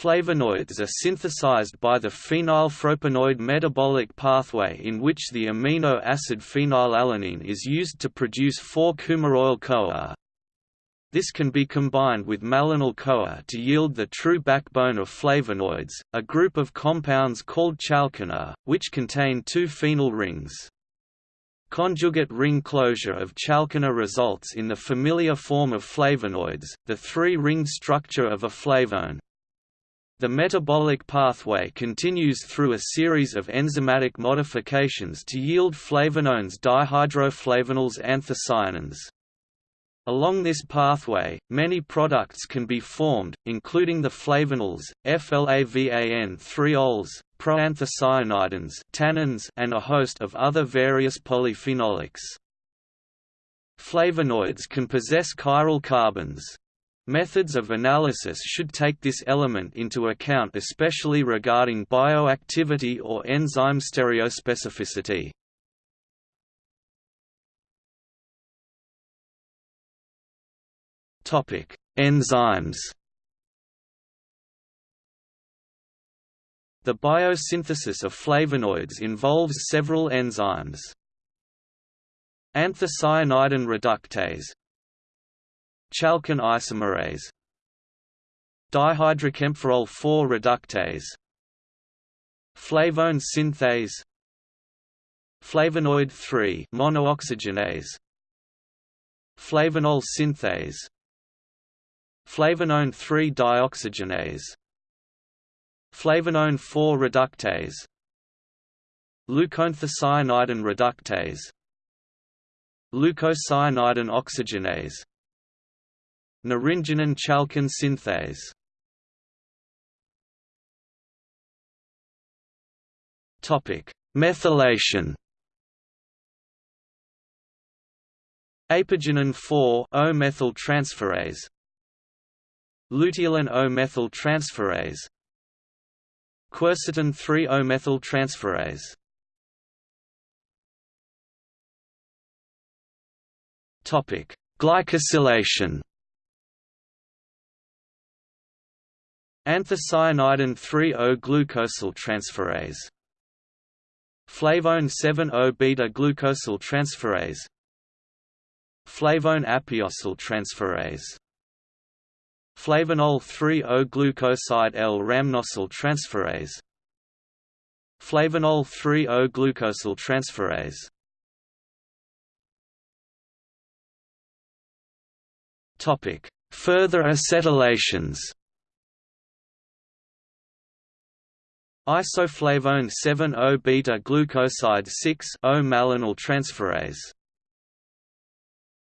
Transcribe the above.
Flavonoids are synthesized by the phenylpropanoid metabolic pathway in which the amino acid phenylalanine is used to produce 4-coumaroyl-CoA. This can be combined with malonyl-CoA to yield the true backbone of flavonoids, a group of compounds called chalcone, which contain two phenyl rings. Conjugate ring closure of chalcone results in the familiar form of flavonoids, the three-ring structure of a flavone. The metabolic pathway continues through a series of enzymatic modifications to yield flavanones dihydroflavonols anthocyanins. Along this pathway, many products can be formed, including the flavonols, FLAVAN-3-ols, proanthocyanidins tannins, and a host of other various polyphenolics. Flavonoids can possess chiral carbons. Methods of analysis should take this element into account especially regarding bioactivity or enzyme stereospecificity. Enzymes. The biosynthesis of flavonoids involves several enzymes. Anthocyanidin reductase Chalcone isomerase. Dihydrokaempferol 4 reductase. Flavone synthase. Flavonoid 3 monooxygenase Flavonol synthase. Flavanone 3-dioxygenase Flavanone 4 reductase. Leucoanthocyanidin reductase. Leucocyanidin oxygenase Naringenin chalcone synthase Topic: Methylation. Apigenin 4-O-methyl transferase Luteolin O-methyl transferase Quercetin 3-O-methyl transferase Topic: Glycosylation. Anthocyanidin 3-O glucosyl transferase Flavone 7-O beta glucosyl transferase Flavone apiosyl transferase. Flavonol 3-O-glucoside L-rhamnosyl transferase. Flavonol 3-O-glucosyl transferase Topic: Further acetylations. Isoflavone 7-O beta glucoside 6-O malonyl transferase